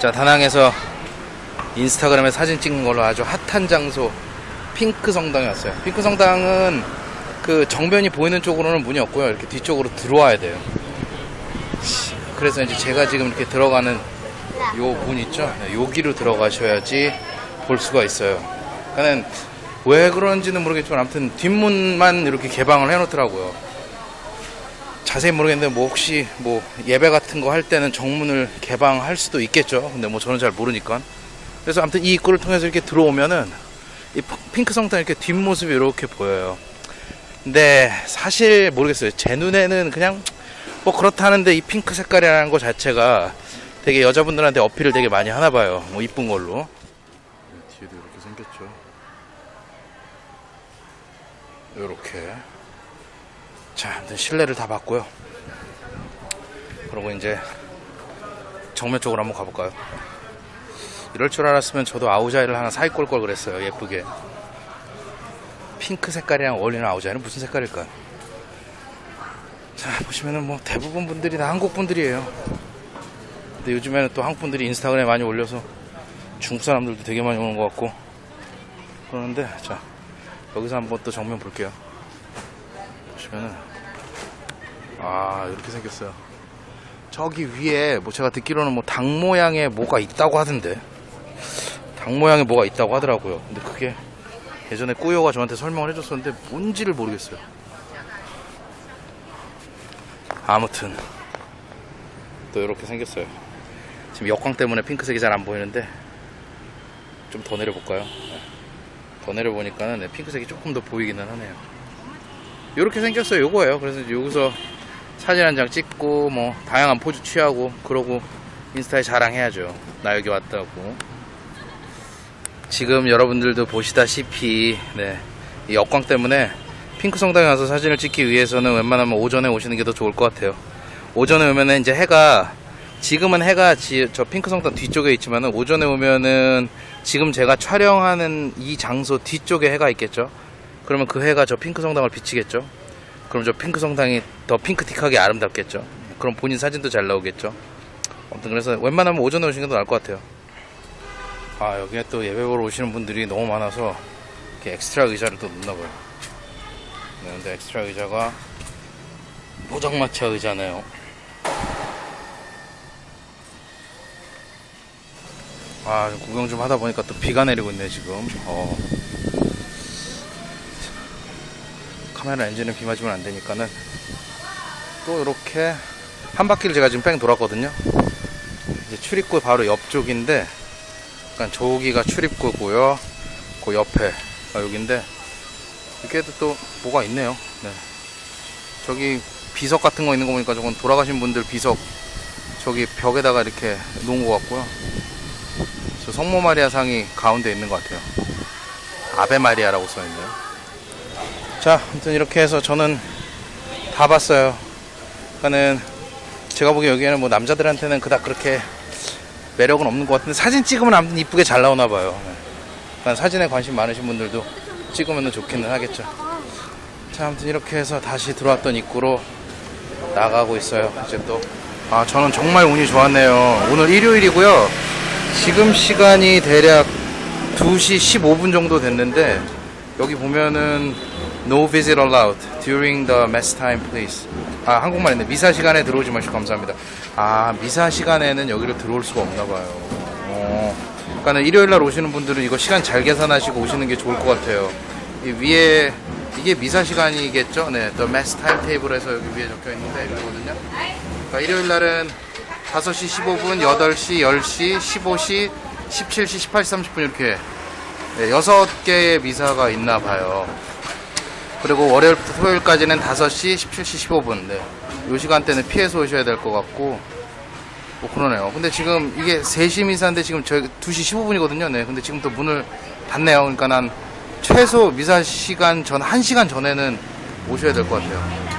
자, 다낭에서 인스타그램에 사진 찍는 걸로 아주 핫한 장소 핑크 성당에 왔어요. 핑크 성당은 그 정면이 보이는 쪽으로는 문이 없고요. 이렇게 뒤쪽으로 들어와야 돼요. 그래서 이제 제가 지금 이렇게 들어가는 요 문 있죠? 네, 여기로 들어가셔야지 볼 수가 있어요. 그러니까는 왜 그런지는 모르겠지만 아무튼 뒷문만 이렇게 개방을 해놓더라고요. 자세히 모르겠는데 뭐 혹시 뭐 예배 같은 거 할 때는 정문을 개방할 수도 있겠죠. 근데 뭐 저는 잘 모르니까. 그래서 아무튼 이 입구를 통해서 이렇게 들어오면은 이 핑크 성당 이렇게 뒷모습이 이렇게 보여요. 근데 사실 모르겠어요. 제 눈에는 그냥 뭐 그렇다는데 이 핑크 색깔이라는 거 자체가 되게 여자분들한테 어필을 되게 많이 하나 봐요. 뭐 이쁜 걸로. 뒤에도 이렇게 생겼죠. 이렇게. 자, 아무튼 실내를 다 봤고요. 그리고 이제 정면 쪽으로 한번 가볼까요? 이럴 줄 알았으면 저도 아우자이를 하나 사입고 올 걸 그랬어요. 예쁘게. 핑크 색깔이랑 어울리는 아우자이는 무슨 색깔일까요? 자, 보시면은 뭐 대부분 분들이 다 한국 분들이에요. 근데 요즘에는 또 한국 분들이 인스타그램에 많이 올려서 중국 사람들도 되게 많이 오는 것 같고 그러는데 자 여기서 한번 또 정면 볼게요. 보시면은 아 이렇게 생겼어요. 저기 위에 뭐 제가 듣기로는 뭐 닭 모양의 뭐가 있다고 하던데 닭 모양의 뭐가 있다고 하더라고요. 근데 그게 예전에 꾸요가 저한테 설명을 해줬었는데 뭔지를 모르겠어요. 아무튼 또 이렇게 생겼어요. 지금 역광 때문에 핑크색이 잘 안 보이는데 좀 더 내려볼까요? 네. 더 내려보니까는 네, 핑크색이 조금 더 보이기는 하네요. 이렇게 생겼어요. 요거예요. 그래서 여기서 사진 한 장 찍고 뭐 다양한 포즈 취하고 그러고 인스타에 자랑해야죠. 나 여기 왔다고. 지금 여러분들도 보시다시피 네, 이 역광 때문에 핑크 성당에 와서 사진을 찍기 위해서는 웬만하면 오전에 오시는 게 더 좋을 것 같아요. 오전에 오면은 이제 해가 지금은 해가 지, 저 핑크 성당 뒤쪽에 있지만 은 오전에 오면은 지금 제가 촬영하는 이 장소 뒤쪽에 해가 있겠죠. 그러면 그 해가 저 핑크 성당을 비치겠죠. 그럼 저 핑크 성당이 더 핑크틱하게 아름답겠죠. 그럼 본인 사진도 잘 나오겠죠. 아무튼 그래서 웬만하면 오전에 오시는 게 더 나을 것 같아요. 아 여기에 또 예배 보러 오시는 분들이 너무 많아서 이렇게 엑스트라 의자를 또 놓나 봐요. 네, 근데 엑스트라 의자가 포장마차 의자네요. 아, 구경 좀 하다 보니까 또 비가 내리고 있네, 지금. 어. 카메라 엔진은 비 맞으면 안 되니까는 또 이렇게 한 바퀴를 제가 지금 뺑 돌았거든요. 이제 출입구 바로 옆쪽인데, 약간 저기가 출입구고요. 그 옆에 가 여기인데, 이렇게도 또 뭐가 있네요. 네. 저기 비석 같은 거 있는 거 보니까 저건 돌아가신 분들 비석 저기 벽에다가 이렇게 놓은 것 같고요. 저 성모 마리아 상이 가운데 있는 것 같아요. 아베 마리아라고 써 있네요. 자, 아무튼 이렇게 해서 저는 다 봤어요. 그러니까는 제가 보기에 여기에는 뭐 남자들한테는 그닥 그렇게 매력은 없는 것 같은데 사진 찍으면 아무튼 이쁘게 잘 나오나 봐요. 네. 그러니까 사진에 관심 많으신 분들도 찍으면 좋기는 하겠죠. 자, 아무튼 이렇게 해서 다시 들어왔던 입구로 나가고 있어요. 이제 또. 아, 저는 정말 운이 좋았네요. 오늘 일요일이고요. 지금 시간이 대략 2시 15분 정도 됐는데, 여기 보면은 No visit allowed during the mass time, please. 아, 한국말 있네. 미사 시간에 들어오지 마시고 감사합니다. 아, 미사 시간에는 여기로 들어올 수가 없나 봐요. 어. 그러니까 일요일 날 오시는 분들은 이거 시간 잘 계산하시고 오시는 게 좋을 것 같아요. 이 위에 이게 미사 시간이겠죠? 네, The Mass Timetable에서 여기 위에 적혀 있는데 이거거든요. 그러니까 일요일 날은 5시 15분, 8시, 10시, 15시, 17시, 18시 30분 이렇게 네, 6개의 미사가 있나 봐요. 그리고 월요일부터 토요일까지는 5시, 17시, 15분. 네. 요 시간대는 피해서 오셔야 될 것 같고 뭐 그러네요. 근데 지금 이게 3시 미사인데 지금 저희 2시 15분이거든요. 네. 근데 지금 또 문을 닫네요. 그러니까 난 최소 미사 시간 전 1시간 전에는 오셔야 될 것 같아요.